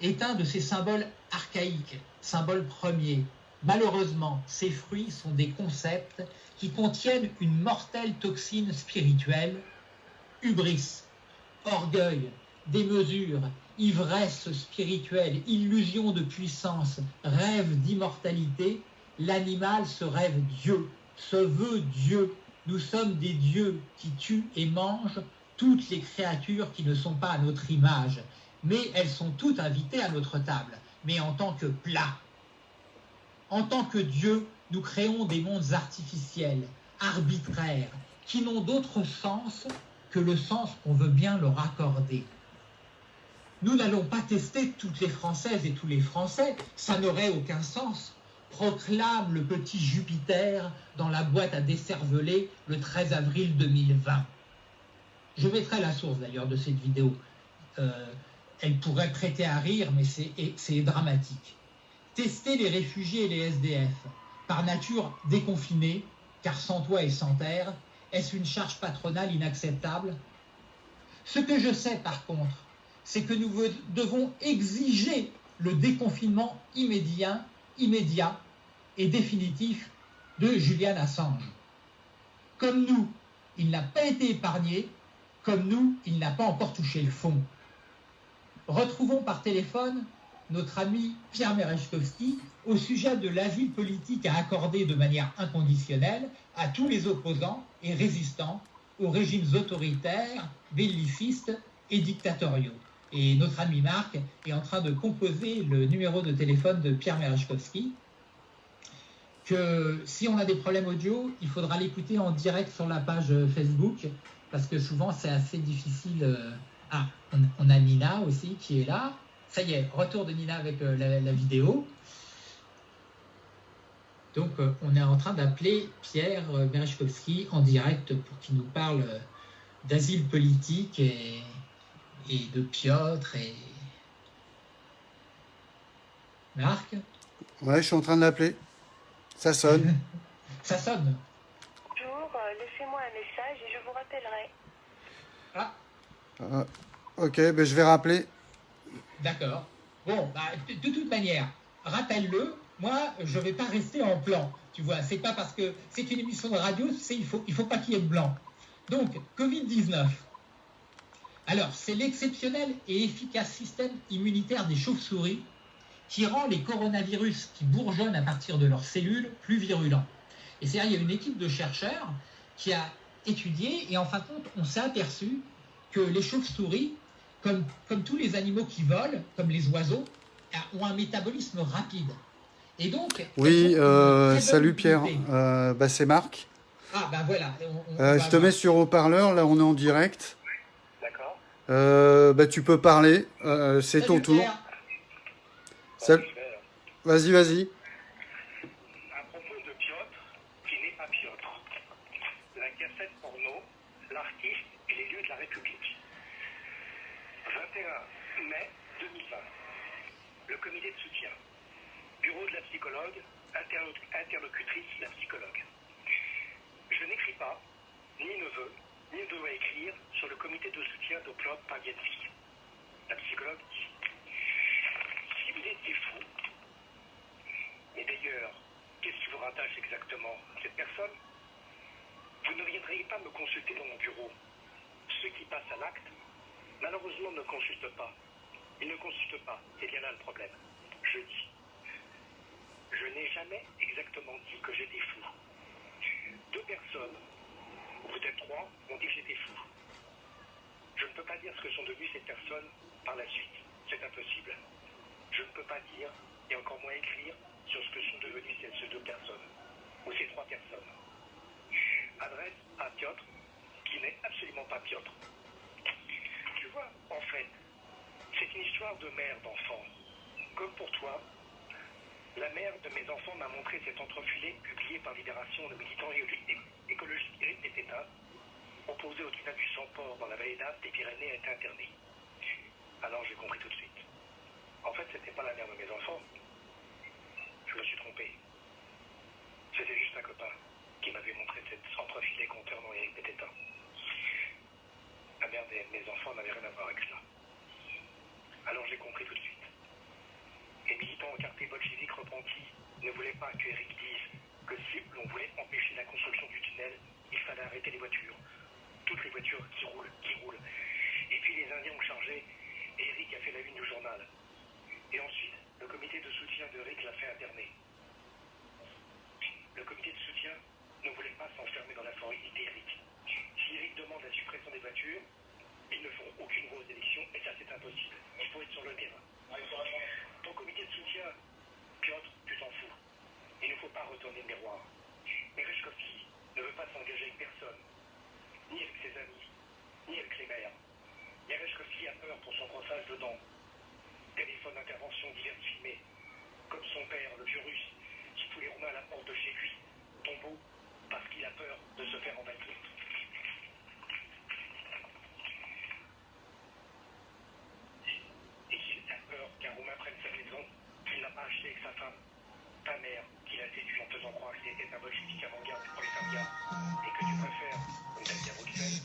est un de ces symboles archaïques, symboles premiers. Malheureusement, ces fruits sont des concepts qui contiennent une mortelle toxine spirituelle, hubris, orgueil, démesure, ivresse spirituelle, illusion de puissance, rêve d'immortalité, l'animal se rêve Dieu, se veut Dieu. Nous sommes des dieux qui tuent et mangent toutes les créatures qui ne sont pas à notre image, mais elles sont toutes invitées à notre table, mais en tant que plat. En tant que Dieu, nous créons des mondes artificiels, arbitraires, qui n'ont d'autre sens que le sens qu'on veut bien leur accorder. Nous n'allons pas tester toutes les Françaises et tous les Français, ça n'aurait aucun sens. Proclame le petit Jupiter dans la boîte à décerveler le 13 avril 2020. Je mettrai la source d'ailleurs de cette vidéo. Euh, elle pourrait prêter à rire, mais c'est dramatique. Tester les réfugiés et les SDF, par nature déconfinés, car sans toit et sans terre, est-ce une charge patronale inacceptable? Ce que je sais par contre, c'est que nous devons exiger le déconfinement immédiat, immédiat et définitif de Julian Assange. Comme nous, il n'a pas été épargné, comme nous, il n'a pas encore touché le fond. Retrouvons par téléphone notre ami Pierre Merechkowski au sujet de l'asile politique à accorder de manière inconditionnelle à tous les opposants et résistants aux régimes autoritaires, bellicistes et dictatoriaux. Et notre ami Marc est en train de composer le numéro de téléphone de Pierre Merechkowski, que si on a des problèmes audio, il faudra l'écouter en direct sur la page Facebook, parce que souvent c'est assez difficile. Euh, ah, on, a Nina aussi qui est là. Ça y est, retour de Nina avec euh, la, vidéo. Donc euh, on est en train d'appeler Pierre Merechkowski en direct pour qu'il nous parle d'asile politique et, et de Piotr et Marc. Ouais, je suis en train de l'appeler. Ça sonne. [LAUGHS] Ça sonne. Bonjour, euh, laissez-moi un message et je vous rappellerai. Ah. ah ok, ben je vais rappeler. D'accord. Bon, bah, de, toute manière, rappelle-le. Moi, je ne vais pas rester en plan. Tu vois, c'est pas parce que c'est une émission de radio, il faut, faut pas qu'il y ait de blanc. Donc, Covid-19. Alors, c'est l'exceptionnel et efficace système immunitaire des chauves-souris qui rend les coronavirus qui bourgeonnent à partir de leurs cellules plus virulents. Et c'est-à-dire, il y a une équipe de chercheurs qui a étudié, et en fin de compte, on s'est aperçu que les chauves-souris, comme, comme tous les animaux qui volent, comme les oiseaux, ont un métabolisme rapide. Et donc, oui, euh, salut Pierre, euh, bah, c'est Marc. Ah ben voilà. Euh, je te mets sur haut-parleur, là on est en direct. D'accord. bah, tu peux parler, c'est ton tour. Vas-y, vas-y. À propos de Piotr, qui n'est pas Piotr. La cassette porno, l'artiste et les lieux de la République. 21 mai 2020. Le comité de soutien. Bureau de la psychologue, interlocutrice de la psychologue. Je n'écris pas, ni ne veux, ni ne dois écrire sur le comité de soutien d'Oplop Pagienski. La psychologue dit il était fou. Et d'ailleurs, qu'est-ce qui vous rattache exactement cette personne? Vous ne viendriez pas me consulter dans mon bureau. Ceux qui passent à l'acte, malheureusement, ne consultent pas. Ils ne consultent pas. C'est bien là le problème. Je dis. Je n'ai jamais exactement dit que j'étais fou. Deux personnes, peut-être trois, ont dit que j'étais fou. Je ne peux pas dire ce que sont devenues ces personnes par la suite. C'est impossible je ne peux pas dire, et encore moins écrire, sur ce que sont devenues ces deux personnes, ou ces trois personnes. Adresse à Piotr, qui n'est absolument pas Piotr. Tu vois, en fait, c'est une histoire de mère d'enfant. Comme pour toi, La mère de mes enfants m'a montré cet entrefilé publié par Libération, le militant écologiste Éric Pététin, opposé au tunnel du Sang-Port dans la vallée d'As des Pyrénées, a été interné. Alors j'ai compris tout de suite. En fait, c'était pas la mère de mes enfants. Je me suis trompé. C'était juste un copain qui m'avait montré cet entrefilé concernant Éric Pététin. La mère de mes enfants n'avait rien à voir avec cela. Alors j'ai compris tout de suite. Les militants au quartier bolchevique repentis ne voulaient pas que Eric dise que si l'on voulait empêcher la construction du tunnel, il fallait arrêter les voitures. Toutes les voitures qui roulent, qui roulent. Et puis les Indiens ont chargé et Eric a fait la une du journal. Et ensuite, le comité de soutien d'Eric l'a fait interner. Le comité de soutien ne voulait pas s'enfermer dans la forêt d'Eric. Si Eric demande la suppression des voitures, ils ne feront aucune grosse élection et ça c'est impossible. Il faut être sur le terrain. Ton comité de soutien, Piotr, tu t'en fous. Il ne faut pas retourner le miroir. Mais Reshkovski ne veut pas s'engager avec personne, ni avec ses amis, ni avec les maires. Reshkovski a peur pour son croissage dedans. Téléphone d'intervention divers filmés, comme son père, le vieux russe, qui fout les Roumains à la porte de chez lui, tombeau, parce qu'il a peur de se faire envahir. Et qu'il a peur qu'un Roumain prenne sa maison, avec sa femme, ta mère, qu'il a séduit en faisant croire qu'il était un bolchevique avant-garde pour les Indiens, et que tu préfères, comme à Bruxelles,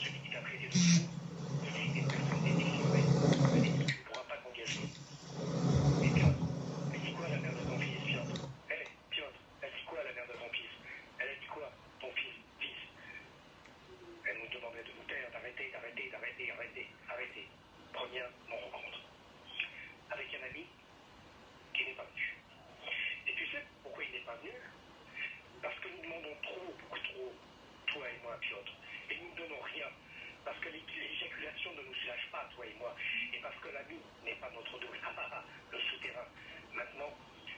celui qui t'a traité de fou, il a été personne n'est défiguré, et tu ne pourras pas t'engager. Et Piotr, elle dit quoi la mère de ton fils, Piotr Eh, Piotr, elle dit quoi la mère de ton fils Elle a dit quoi, ton fils, fils Elle nous demandait de nous taire, d'arrêter, d'arrêter, d'arrêter, d'arrêter, arrêter. Première non-rencontre. Avec un ami qui n'est pas venu. Et tu sais pourquoi il n'est pas venu Parce que nous demandons trop, beaucoup trop, toi et moi, Piotr. Et nous ne donnons rien. Parce que l'éjaculation ne nous soulage pas, toi et moi. Et parce que l'ami n'est pas notre double. Ah, ah, ah, le souterrain. Maintenant,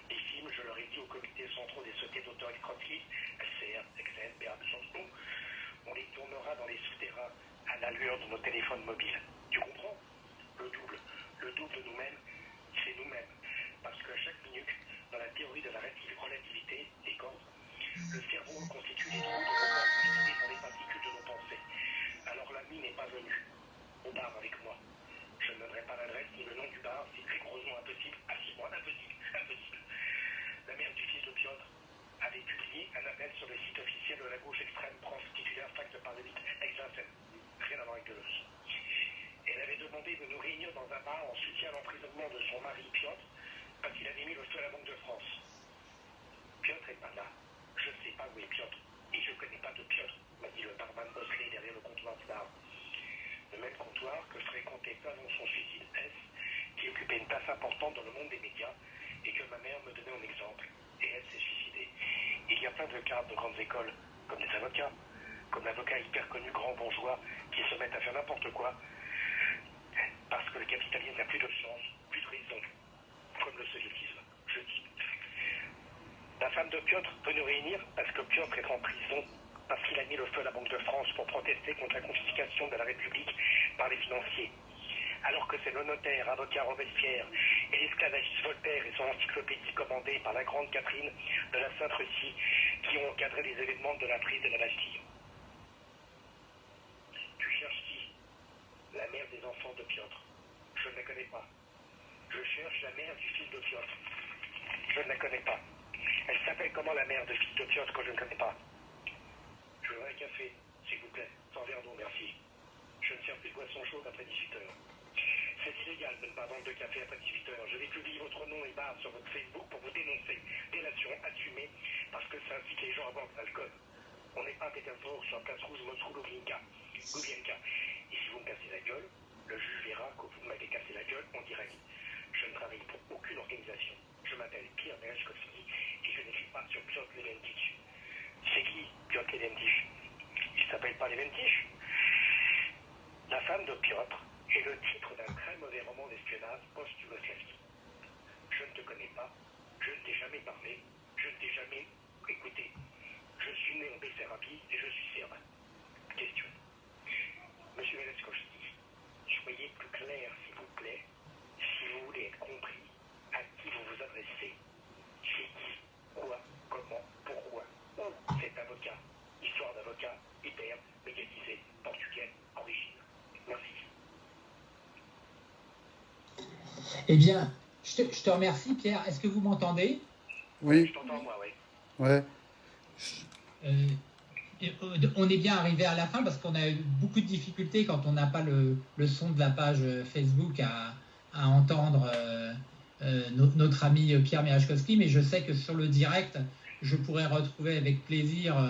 les films, je leur ai dit au comité central des sociétés d'auteurs Krotsky, LCR, XN, BA, Chanson, on les tournera dans les souterrains à l'allure de nos téléphones mobiles. Tu comprends? Le double. Le double de nous-mêmes, c'est nous-mêmes. Parce qu'à chaque minute, dans la théorie de la relativité des corps, le cerveau constitue les trous de nos par les particules de nos pensées. Alors l'ami n'est pas venu bar avec moi. Je ne donnerai pas l'adresse ni le nom du bar, c'est rigoureusement impossible. Si, moi, impossible, [LAUGHS] impossible. La mère du fils de Piotr avait publié un appel sur le site officiel de la gauche extrême prof titulaire fac de Paris 8 ex Rien à voir avec Deleuze. Elle avait demandé de nous réunir dans un bar en soutien à l'emprisonnement de son mari Piotr parce qu'il avait mis le feu à la Banque de France. Piotr est pas là. Je ne sais pas où est Piotr. Et je ne connais pas de Piotr, m'a dit le barman bosselé derrière le comptoir du bar. Le même comptoir que fréquentait avant son suicide S, qui occupait une place importante dans le monde des médias et que ma mère me donnait en exemple. Et elle s'est suicidée. Il y a plein de cas de grandes écoles, comme des avocats, comme l'avocat hyper connu grand bourgeois qui se mettent à faire n'importe quoi parce que le capitalisme n'a plus de sens, plus de raison, comme le soviétisme, je dis. La femme de Piotr peut nous réunir parce que Piotr est en prison parce qu'il a mis le feu à la Banque de France pour protester contre la confiscation de la République par les financiers. Alors que c'est le notaire, avocat Robespierre et l'esclavagiste Voltaire et son encyclopédie commandée par la grande Catherine de la Sainte-Russie qui ont encadré les événements de la prise de la Bastille. Tu cherches qui? La mère des enfants de Piotr. Je ne la connais pas. Je cherche la mère du fils de Piotr. Je ne la connais pas. Elle s'appelle comment la mère de fils de Piotr que je ne connais pas? Je voudrais un café, s'il vous plaît. Sans verre d'eau, merci. Je ne sers plus de boisson chaude après 18 heures. C'est illégal de ne pas vendre de café après 18 heures. Je vais publier votre nom et barre sur votre Facebook pour vous dénoncer. Délation assumée parce que ça incite les gens à boire de l'alcool. On n'est pas à Pétersbourg sur la place rouge Moscou. Lublinka. Et si vous me cassez la gueule, le juge verra que vous m'avez cassé la gueule en direct. Je ne travaille pour aucune organisation. Je m'appelle Pierre Bereshkovski et je n'écris pas sur Piotr Leventich. C'est qui Piotr Leventich Il s'appelle pas Leventich La femme de Piotr est le titre d'un très mauvais roman d'espionnage post-Yougoslavie. Je ne te connais pas, je ne t'ai jamais parlé, je ne t'ai jamais écouté. Je suis né en Bessarabie et je suis serbe. Question. Monsieur Bereshkovski, soyez plus clair, s'il vous plaît, si vous voulez être compris à qui vous vous adressez? histoire d'avocat hyper mécanisé, portugais, en Chine. Merci. Eh bien, je te, remercie, Pierre. Est-ce que vous m'entendez? Oui. Je t'entends, moi, oui. Euh, euh, on est bien arrivé à la fin parce qu'on a eu beaucoup de difficultés quand on n'a pas le, son de la page euh, Facebook à, à entendre notre, ami Pierre Miraschkowski, mais je sais que sur le direct, je pourrais retrouver avec plaisir euh,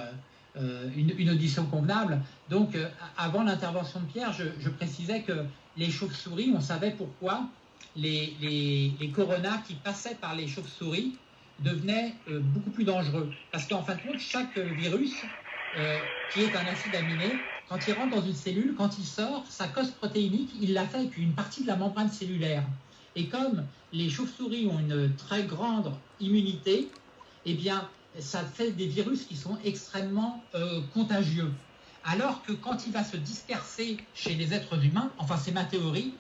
euh, une, audition convenable. Donc, euh, avant l'intervention de Pierre, je, précisais que les chauves-souris, on savait pourquoi les, les, coronas qui passaient par les chauves-souris devenaient beaucoup plus dangereux. Parce qu'en fin de compte, chaque virus qui est un acide aminé, quand il rentre dans une cellule, quand il sort, sa cause protéinique, il l'a fait avec une partie de la membrane cellulaire. Et comme les chauves-souris ont une très grande immunité, eh bien, ça fait des virus qui sont extrêmement euh, contagieux. Alors que quand il va se disperser chez les êtres humains, enfin c'est ma théorie,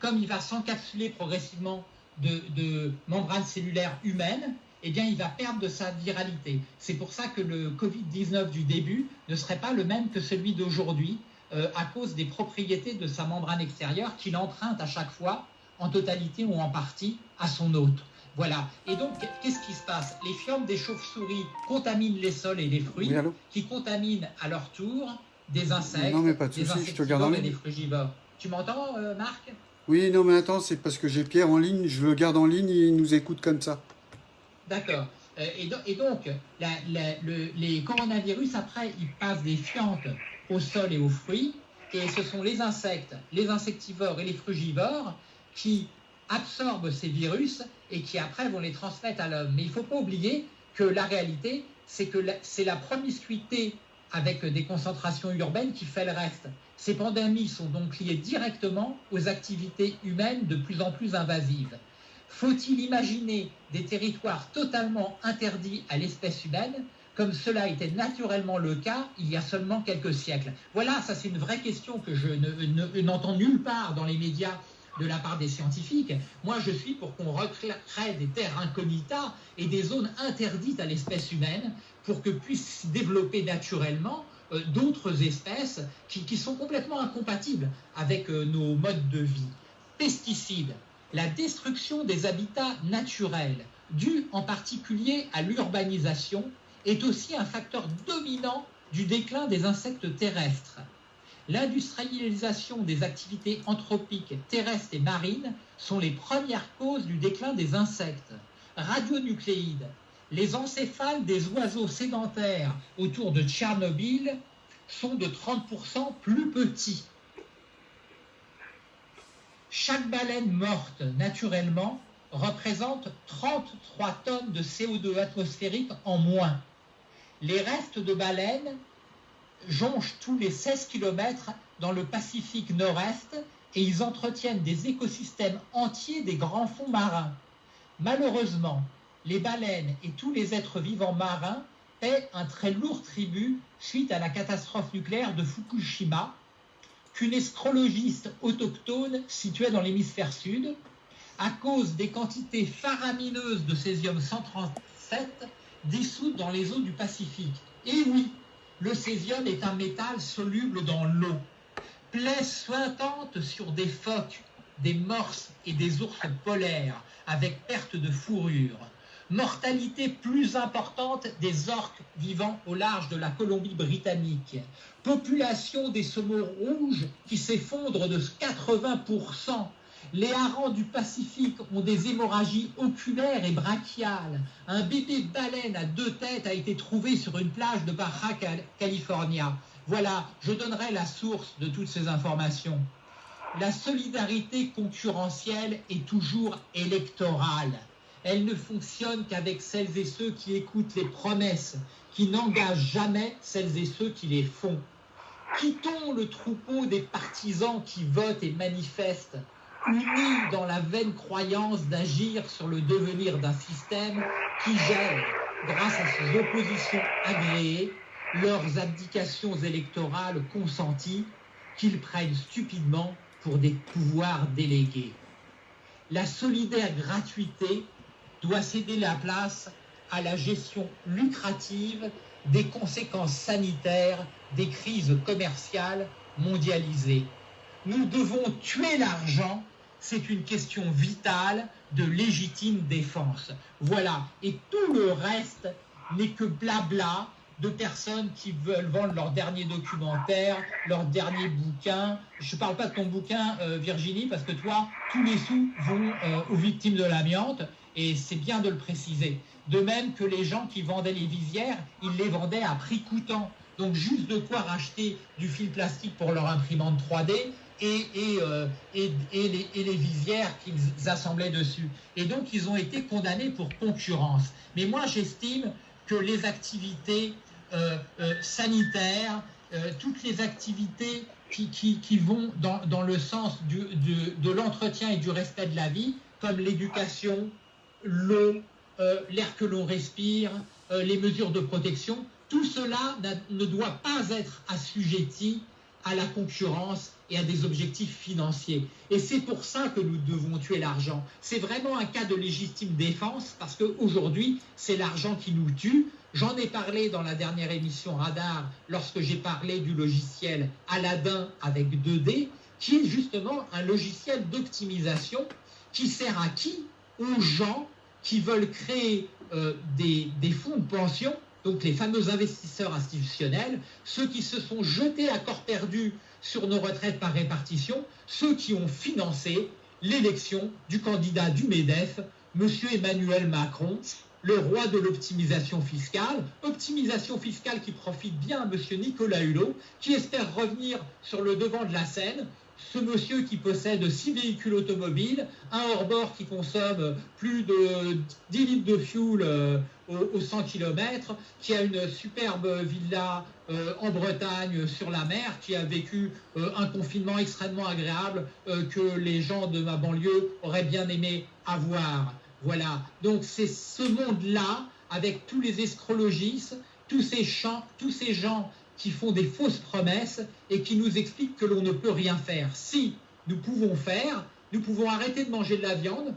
comme il va s'encapsuler progressivement de, membranes cellulaires humaines, eh bien, il va perdre de sa viralité. C'est pour ça que le Covid-19 du début ne serait pas le même que celui d'aujourd'hui, euh, à cause des propriétés de sa membrane extérieure qu'il emprunte à chaque fois, en totalité ou en partie, à son hôte. Voilà. Et donc, qu'est-ce qui se passe? Les fientes des chauves-souris contaminent les sols et les fruits, Oui, qui contaminent à leur tour des insectes, Non, mais pas de des souci, je te garde en insectivores et des frugivores. Tu m'entends, euh, Marc? Oui, non, mais attends, c'est parce que j'ai Pierre en ligne, je le garde en ligne et il nous écoute comme ça. D'accord. Euh, et, do- et donc, la- la- le- les coronavirus, après, ils passent des fientes au sol et aux fruits, et ce sont les insectes, les insectivores et les frugivores qui absorbent ces virus et qui après vont les transmettre à l'homme. Mais il ne faut pas oublier que la réalité, c'est que c'est la promiscuité avec des concentrations urbaines qui fait le reste. Ces pandémies sont donc liées directement aux activités humaines de plus en plus invasives. Faut-il imaginer des territoires totalement interdits à l'espèce humaine, comme cela était naturellement le cas il y a seulement quelques siècles? Voilà, ça c'est une vraie question que je ne- ne- n'entends nulle part dans les médias de la part des scientifiques. Moi, je suis pour qu'on recrée des terres incognita et des zones interdites à l'espèce humaine pour que puissent s'y développer naturellement euh, d'autres espèces qui, qui sont complètement incompatibles avec euh, nos modes de vie. Pesticides, la destruction des habitats naturels, due en particulier à l'urbanisation, est aussi un facteur dominant du déclin des insectes terrestres. L'industrialisation des activités anthropiques terrestres et marines sont les premières causes du déclin des insectes. Radionucléides, les encéphales des oiseaux sédentaires autour de Tchernobyl sont de 30% plus petits. Chaque baleine morte naturellement représente 33 tonnes de CO2 atmosphérique en moins. Les restes de baleines jonchent tous les 16 km dans le Pacifique Nord-Est et ils entretiennent des écosystèmes entiers des grands fonds marins. Malheureusement, les baleines et tous les êtres vivants marins paient un très lourd tribut suite à la catastrophe nucléaire de Fukushima, qu'une astrologiste autochtone située dans l'hémisphère sud, à cause des quantités faramineuses de césium-137 dissoutes dans les eaux du Pacifique. Et oui, le césium est un métal soluble dans l'eau. Plaie sointante sur des phoques, des morses et des ours polaires, avec perte de fourrure. Mortalité plus importante des orques vivant au large de la Colombie-Britannique. Population des saumons rouges qui s'effondre de 80%. Les harengs du Pacifique ont des hémorragies oculaires et brachiales. Un bébé baleine à deux têtes a été trouvé sur une plage de Baja Cal- California. Voilà, je donnerai la source de toutes ces informations. La solidarité concurrentielle est toujours électorale. Elle ne fonctionne qu'avec celles et ceux qui écoutent les promesses, qui n'engagent jamais celles et ceux qui les font. Quittons le troupeau des partisans qui votent et manifestent, unis dans la vaine croyance d'agir sur le devenir d'un système qui gère, grâce à ses oppositions agréées, leurs abdications électorales consenties, qu'ils prennent stupidement pour des pouvoirs délégués. La solidaire gratuité doit céder la place à la gestion lucrative des conséquences sanitaires des crises commerciales mondialisées. Nous devons tuer l'argent c'est une question vitale de légitime défense. Voilà. Et tout le reste n'est que blabla de personnes qui veulent vendre leur dernier documentaire, leur dernier bouquin. Je ne parle pas de ton bouquin, euh, Virginie, parce que toi, tous les sous vont euh, aux victimes de l'amiante, et c'est bien de le préciser. De même que les gens qui vendaient les visières, ils les vendaient à prix coûtant. Donc juste de quoi racheter du fil plastique pour leur imprimante 3D et, euh, et, les, visières qu'ils assemblaient dessus. Et donc ils ont été condamnés pour concurrence. Mais moi j'estime que les activités euh, euh, sanitaires, toutes les activités qui, vont dans, le sens de, l'entretien et du respect de la vie, comme l'éducation, l'eau, l'air que l'on respire, les mesures de protection, tout cela ne doit pas être assujetti à la concurrence et à des objectifs financiers. Et c'est pour ça que nous devons tuer l'argent. C'est vraiment un cas de légitime défense parce qu'aujourd'hui, c'est l'argent qui nous tue. J'en ai parlé dans la dernière émission Radar lorsque j'ai parlé du logiciel Aladdin avec 2D, qui est justement un logiciel d'optimisation qui sert à qui? Aux gens qui veulent créer euh, des, des fonds de pension donc les fameux investisseurs institutionnels, ceux qui se sont jetés à corps perdu sur nos retraites par répartition, ceux qui ont financé l'élection du candidat du MEDEF, M. Emmanuel Macron, le roi de l'optimisation fiscale, optimisation fiscale qui profite bien à M. Nicolas Hulot, qui espère revenir sur le devant de la scène, ce monsieur qui possède six véhicules automobiles, un hors-bord qui consomme plus de 10 litres de fuel euh, aux, 100 km, qui a une superbe villa euh, en Bretagne sur la mer, qui a vécu euh, un confinement extrêmement agréable euh, que les gens de ma banlieue auraient bien aimé avoir. Voilà. Donc c'est ce monde-là, avec tous les escrologistes, tous ces, champs, tous ces gens qui font des fausses promesses et qui nous expliquent que l'on ne peut rien faire. Si nous pouvons faire, nous pouvons arrêter de manger de la viande.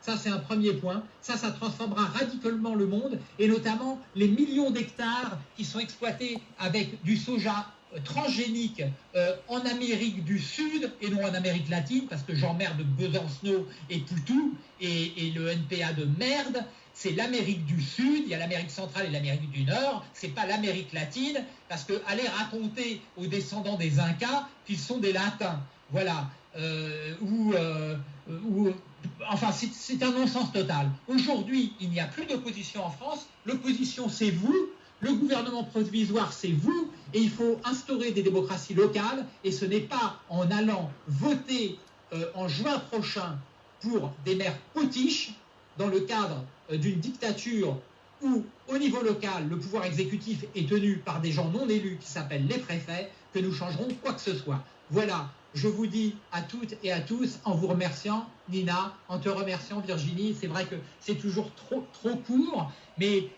Ça, c'est un premier point. Ça, ça transformera radicalement le monde et notamment les millions d'hectares qui sont exploités avec du soja transgénique euh, en Amérique du Sud et non en Amérique latine, parce que j'emmerde Besancenot et Poutou et, le NPA de merde. C'est l'Amérique du Sud, il y a l'Amérique centrale et l'Amérique du Nord, c'est pas l'Amérique latine, parce que aller raconter aux descendants des Incas qu'ils sont des Latins, voilà, euh, ou, euh, ou enfin c'est un non-sens total. Aujourd'hui, il n'y a plus d'opposition en France, l'opposition c'est vous, le gouvernement provisoire c'est vous, et il faut instaurer des démocraties locales, et ce n'est pas en allant voter euh, en juin prochain pour des maires potiches, dans le cadre euh, d'une dictature où, au niveau local, le pouvoir exécutif est tenu par des gens non élus qui s'appellent les préfets, que nous changerons quoi que ce soit. Voilà, je vous dis à toutes et à tous, en vous remerciant, Nina, en te remerciant, Virginie, c'est vrai que c'est toujours trop, trop court, mais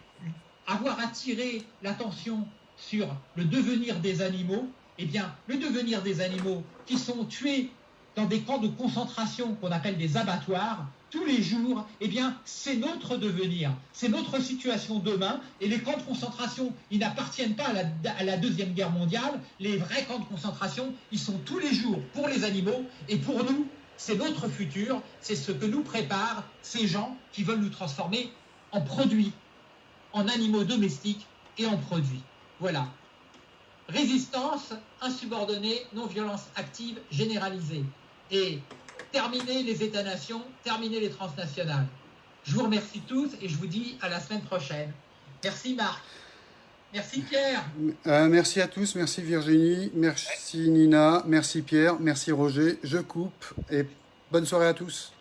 avoir attiré l'attention sur le devenir des animaux, eh bien, le devenir des animaux qui sont tués dans des camps de concentration qu'on appelle des abattoirs, tous les jours, eh bien, c'est notre devenir, c'est notre situation demain. Et les camps de concentration, ils n'appartiennent pas à la, à la, Deuxième Guerre mondiale. Les vrais camps de concentration, ils sont tous les jours pour les animaux et pour nous. C'est notre futur, c'est ce que nous préparent ces gens qui veulent nous transformer en produits, en animaux domestiques et en produits. Voilà. Résistance, insubordonnée, non-violence active, généralisée. Et terminer les États-nations, terminer les transnationales. Je vous remercie tous et je vous dis à la semaine prochaine. Merci Marc. Merci Pierre. Euh, merci à tous, merci Virginie, merci Nina, merci Pierre, merci Roger. Je coupe et bonne soirée à tous.